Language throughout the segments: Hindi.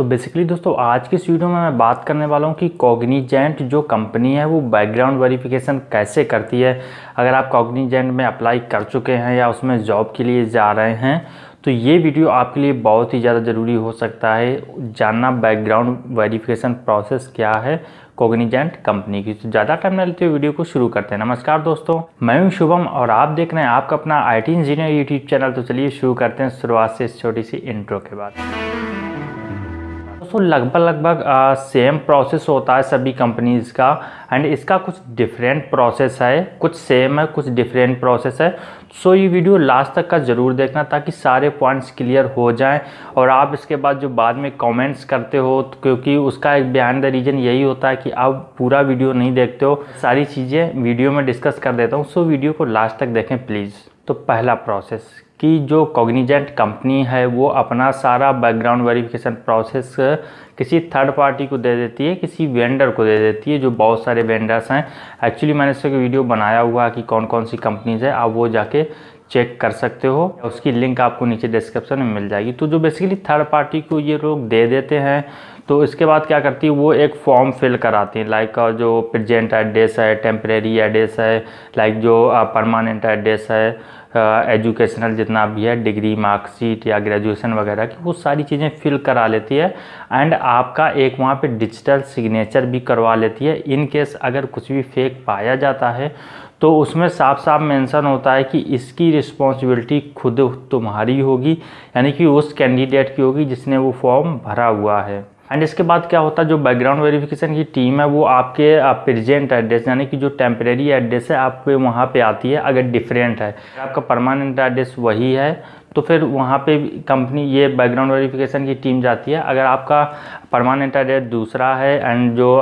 तो बेसिकली दोस्तों, आज की इस वीडियो में मैं बात करने वाला हूँ कि कॉग्निजेंट जो कंपनी है, वो बैकग्राउंड वेरिफिकेशन कैसे करती है। अगर आप कॉग्निजेंट में अप्लाई कर चुके हैं या उसमें जॉब के लिए जा रहे हैं तो ये वीडियो आपके लिए बहुत ही ज़्यादा ज़रूरी हो सकता है। जानना बैकग्राउंड वेरिफिकेशन प्रोसेस क्या है कोग्निजेंट कंपनी की। तो ज़्यादा टाइम न लेते हुए वीडियो को शुरू करते हैं। नमस्कार दोस्तों, मैं हूँ शुभम और आप देख रहे हैं आपका अपना आईटी इंजीनियर यूट्यूब चैनल तो चलिए शुरू करते हैं शुरुआत से इस छोटी सी इंट्रो के बाद। दोस्तों लगभग लगभग सेम प्रोसेस होता है सभी कंपनीज़ का। एंड इसका कुछ डिफरेंट प्रोसेस है, कुछ सेम है, कुछ डिफरेंट प्रोसेस है। सो ये वीडियो लास्ट तक का ज़रूर देखना ताकि सारे पॉइंट्स क्लियर हो जाएँ। और आप इसके बाद जो बाद में कमेंट्स करते हो तो क्योंकि उसका एक बयान द रीज़न यही होता है कि आप पूरा वीडियो नहीं देखते हो। सारी चीज़ें वीडियो में डिस्कस कर देता हूँ। सो वीडियो को लास्ट तक देखें प्लीज़ तो पहला प्रोसेस कि जो कॉग्निजेंट कंपनी है, वो अपना सारा बैकग्राउंड वेरिफिकेशन प्रोसेस किसी थर्ड पार्टी को दे देती है, किसी वेंडर को दे देती है, जो बहुत सारे वेंडर्स हैं। एक्चुअली मैंने इसका वीडियो बनाया हुआ है कि कौन कौन सी कंपनीज़ है, आप वो जाके चेक कर सकते हो। उसकी लिंक आपको नीचे डिस्क्रिप्शन में मिल जाएगी। तो जो बेसिकली थर्ड पार्टी को ये लोग दे देते हैं तो इसके बाद क्या करती है, वो एक फॉर्म फिल कराती है। लाइक जो प्रेजेंट एड्रेस है टेम्प्रेरी एड्रेस है लाइक जो परमानेंट एड्रेस है एजुकेशनल जितना भी है डिग्री मार्कशीट या ग्रेजुएशन वगैरह की, वो सारी चीज़ें फिल करा लेती है। एंड आपका एक वहाँ पे डिजिटल सिग्नेचर भी करवा लेती है। इन केस अगर कुछ भी फेक पाया जाता है तो उसमें साफ़ साफ़ मेंशन होता है कि इसकी रिस्पॉन्सिबिलिटी खुद तुम्हारी होगी, यानी कि उस कैंडिडेट की होगी जिसने वो फॉर्म भरा हुआ है। एंड इसके बाद क्या होता है? जो बैकग्राउंड वेरिफिकेशन की टीम है, वो आपके प्रेजेंट एड्रेस यानी कि जो टेम्परेरी एड्रेस है आपके वहाँ पे आती है, अगर डिफरेंट है। आपका परमानेंट एड्रेस वही है तो फिर वहाँ पे कंपनी ये बैकग्राउंड वेरिफिकेशन की टीम जाती है। अगर आपका परमानेंट एड्रेस दूसरा है एंड जो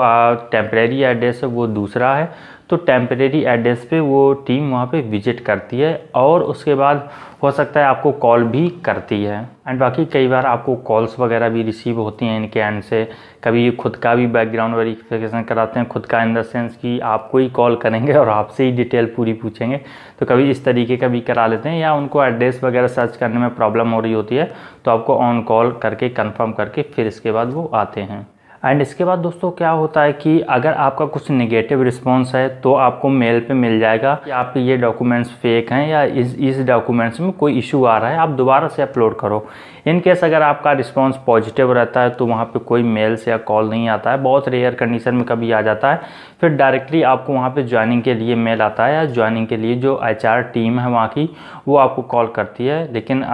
टेम्परेरी एड्रेस है, वो दूसरा है तो टेम्परेरी एड्रेस पे वो टीम वहाँ पे विज़िट करती है और उसके बाद हो सकता है आपको कॉल भी करती है। एंड बाकी कई बार आपको कॉल्स वगैरह भी रिसीव होती हैं इनके एंड से। कभी खुद का भी बैकग्राउंड वेरिफिकेशन कराते हैं, खुद का इन द सेंस कि आपको ही कॉल करेंगे और आपसे ही डिटेल पूरी पूछेंगे। तो कभी इस तरीके का भी करा लेते हैं या उनको एड्रेस वगैरह सर्च करने में प्रॉब्लम हो रही होती है तो आपको ऑन कॉल करके कन्फर्म करके फिर इसके बाद वो आते हैं। एंड इसके बाद दोस्तों क्या होता है कि अगर आपका कुछ नेगेटिव रिस्पॉन्स है तो आपको मेल पे मिल जाएगा कि आपके ये डॉक्यूमेंट्स फेक हैं या इस इस डॉक्यूमेंट्स में कोई इशू आ रहा है, आप दोबारा से अपलोड करो। इन केस अगर आपका रिस्पॉन्स पॉजिटिव रहता है तो वहाँ पे कोई मेल से या कॉल नहीं आता है। बहुत रेयर कंडीशन में कभी आ जाता है। फिर डायरेक्टली आपको वहाँ पर ज्वाइनिंग के लिए मेल आता है या ज्वाइनिंग के लिए जो एच टीम है वहाँ की, वो आपको कॉल करती है। लेकिन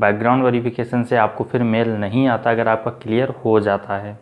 बैकग्राउंड वेरिफिकेशन से आपको फिर मेल नहीं आता अगर आपका क्लियर हो जाता है।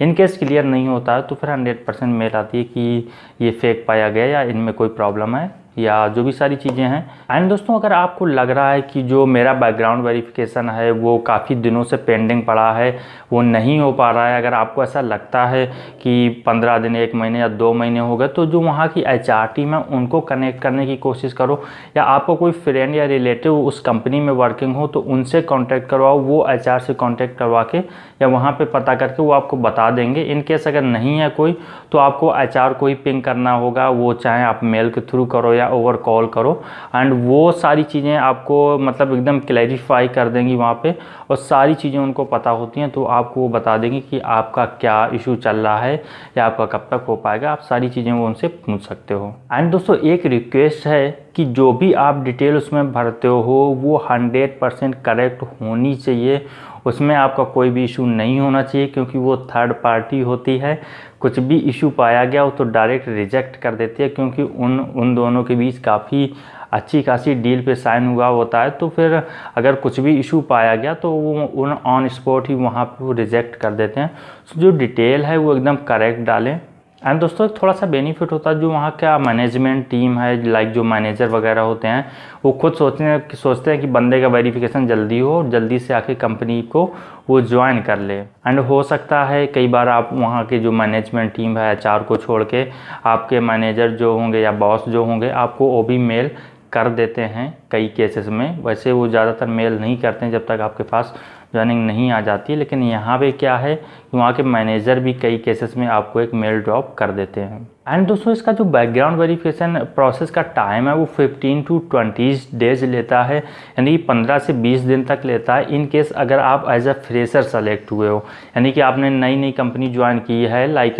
इन केस क्लियर नहीं होता है तो फिर हंड्रेड परसेंट मेल आती है कि ये फेक पाया गया या इनमें कोई प्रॉब्लम है। या जो भी सारी चीज़ें हैं। एंड दोस्तों, अगर आपको लग रहा है कि जो मेरा बैकग्राउंड वेरिफिकेशन है, वो काफ़ी दिनों से पेंडिंग पड़ा है, वो नहीं हो पा रहा है, अगर आपको ऐसा लगता है कि पंद्रह दिन, एक महीने या दो महीने हो गए तो जो वहाँ की एच आर टीम है, उनको कनेक्ट करने की कोशिश करो। या आपको कोई फ्रेंड या रिलेटिव उस कंपनी में वर्किंग हो तो उनसे कॉन्टैक्ट करवाओ, वो एच आर से कॉन्टैक्ट करवा के या वहाँ पर पता करके वो आपको बता देंगे। इनकेस अगर नहीं है कोई तो आपको एच आर को ही पिंग करना होगा, वो चाहे आप मेल के थ्रू करो या ओवर कॉल करो। एंड वो सारी चीज़ें आपको मतलब एकदम क्लैरिफाई कर देंगी वहाँ पे और सारी चीज़ें उनको पता होती हैं तो आपको वो बता देंगी कि आपका क्या इशू चल रहा है या आपका कब तक हो पाएगा। आप सारी चीज़ें वो उनसे पूछ सकते हो। एंड दोस्तों, एक रिक्वेस्ट है कि जो भी आप डिटेल उसमें भरते हो, वो हंड्रेड परसेंट करेक्ट होनी चाहिए उसमें आपका कोई भी इशू नहीं होना चाहिए क्योंकि वो थर्ड पार्टी होती है। कुछ भी इशू पाया गया हो तो डायरेक्ट रिजेक्ट कर देती है क्योंकि उन उन दोनों के बीच काफ़ी अच्छी खासी डील पे साइन हुआ होता है। तो फिर अगर कुछ भी इशू पाया गया तो वो उन ऑन स्पॉट ही वहाँ पर रिजेक्ट कर देते हैं। तो जो डिटेल है वो एकदम करेक्ट डालें। एंड दोस्तों थोड़ा सा बेनिफिट होता है जो वहाँ का मैनेजमेंट टीम है लाइक जो मैनेजर वगैरह होते हैं, वो खुद सोचते हैं सोचते हैं कि बंदे का वेरिफिकेशन जल्दी हो और जल्दी से आके कंपनी को वो ज्वाइन कर ले। एंड हो सकता है कई बार आप वहाँ के जो मैनेजमेंट टीम है एच को छोड़ के आपके मैनेजर जो होंगे या बॉस जो होंगे, आपको भी मेल कर देते हैं कई केसेस में। वैसे वो ज़्यादातर मेल नहीं करते हैं जब तक आपके पास ज्वाइनिंग नहीं आ जाती, लेकिन यहाँ पे क्या है कि वहाँ के मैनेजर भी कई केसेस में आपको एक मेल ड्रॉप कर देते हैं। एंड दोस्तों, इसका जो बैकग्राउंड वेरिफिकेशन प्रोसेस का टाइम है, वो 15 टू 20 डेज़ लेता है। यानी कि 15 से 20 दिन तक लेता है। इन केस अगर आप एज अ फ्रेशर सेलेक्ट हुए हो, यानी कि आपने नई नई कंपनी ज्वाइन की है लाइक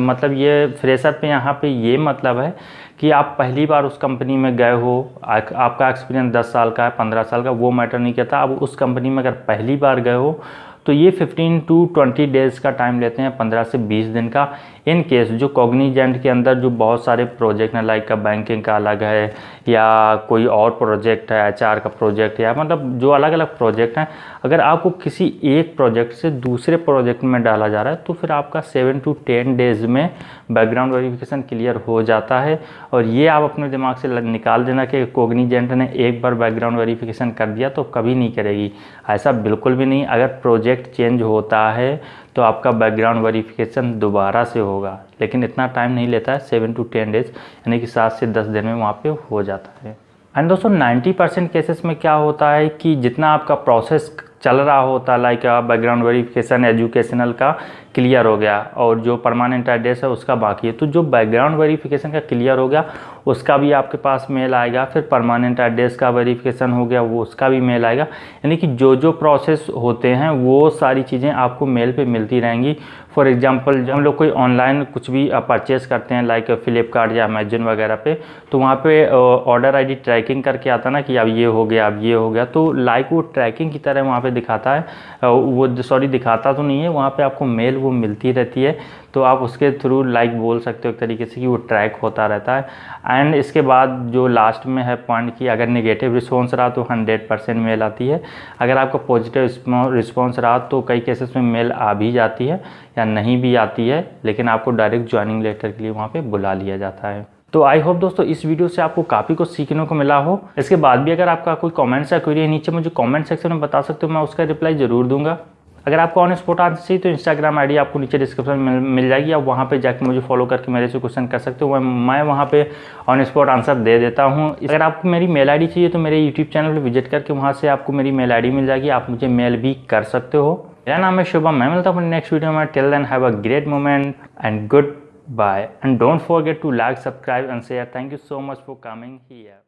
मतलब ये फ्रेशर पे यहाँ पे ये मतलब है कि आप पहली बार उस कंपनी में गए हो आपका एक्सपीरियंस 10 साल का है 15 साल का, वो मैटर नहीं करता। अब उस कंपनी में अगर पहली बार गए हो तो ये 15 टू 20 डेज़ का टाइम लेते हैं 15 से 20 दिन का। इन केस जो कॉग्निजेंट के अंदर जो बहुत सारे प्रोजेक्ट हैं लाइक का बैंकिंग का अलग है, या कोई और प्रोजेक्ट है एच का प्रोजेक्ट या मतलब जो अलग अलग प्रोजेक्ट हैं, अगर आपको किसी एक प्रोजेक्ट से दूसरे प्रोजेक्ट में डाला जा रहा है तो फिर आपका सेवन टू टेन डेज़ में बैकग्राउंड वेरिफिकेशन क्लियर हो जाता है। और ये आप अपने दिमाग से निकाल देना कि कोग्निजेंट ने एक बार बैकग्राउंड वेरिफिकेशन कर दिया तो कभी नहीं करेगी। ऐसा बिल्कुल भी नहीं। अगर प्रोजेक्ट चेंज होता है तो आपका बैकग्राउंड वेरिफिकेशन दोबारा से होगा। लेकिन इतना टाइम नहीं लेता है सेवन टू टेन डेज़ यानी कि सात से दस दिन में वहाँ पे हो जाता है। एंड दोस्तों 90 परसेंट केसेस में क्या होता है कि जितना आपका प्रोसेस चल रहा होता है लाइक बैकग्राउंड वेरिफिकेशन एजुकेशनल का क्लियर हो गया और जो परमानेंट एड्रेस है उसका बाकी है। तो जो बैकग्राउंड वेरिफिकेशन का क्लियर हो गया, उसका भी आपके पास मेल आएगा, फिर परमानेंट एड्रेस का वेरिफिकेशन हो गया, वो उसका भी मेल आएगा। यानी कि जो जो प्रोसेस होते हैं, वो सारी चीज़ें आपको मेल पे मिलती रहेंगी। फॉर एग्जांपल जब हम लोग कोई ऑनलाइन कुछ भी परचेज़ करते हैं लाइक फ्लिपकार्ट या अमेजन वगैरह पे तो वहाँ पे ऑर्डर आईडी ट्रैकिंग करके आता ना कि अब ये हो गया, अब ये हो गया। तो लाइक वो ट्रैकिंग की तरह वहाँ पे दिखाता है। वो सॉरी दिखाता तो नहीं है, वहाँ पे आपको मेल वो मिलती रहती है तो आप उसके थ्रू लाइक बोल सकते हो एक तरीके से कि वो ट्रैक होता रहता है। एंड इसके बाद जो लास्ट में है पॉइंट कि अगर नेगेटिव रिस्पॉन्स रहा तो हंड्रेड परसेंट मेल आती है। अगर आपका पॉजिटिव रिस्पॉन्स रहा तो कई केसेस में मेल आ भी जाती है या नहीं भी आती है, लेकिन आपको डायरेक्ट ज्वाइनिंग लेटर के लिए वहाँ पर बुला लिया जाता है। तो आई होप दोस्तों इस वीडियो से आपको काफ़ी कुछ सीखने को मिला हो। इसके बाद भी अगर आपका कोई कमेंट्स या क्वेरी है नीचे मुझे कमेंट सेक्शन में बता सकते हो, मैं उसका रिप्लाई ज़रूर दूँगा। अगर आपको ऑन स्पॉट आंसर चाहिए तो इंस्टाग्राम आईडी आपको नीचे डिस्क्रिप्शन में मिल जाएगी। आप वहाँ पे जाकर मुझे फॉलो करके मेरे से क्वेश्चन कर सकते हो। मैं वहाँ पे ऑन स्पॉट आंसर दे देता हूँ। अगर आपको मेरी मेल आईडी चाहिए तो मेरे यूट्यूब चैनल पर विज़िट करके वहाँ से आपको मेरी मेल आईडी मिल जाएगी। आप मुझे मेल भी कर सकते हो। मेरा नाम है शुभम। मैं मिलता हूँ नेक्स्ट वीडियो में। Till then have a great moment and goodbye and don't forget to like subscribe and share thank you so much for coming here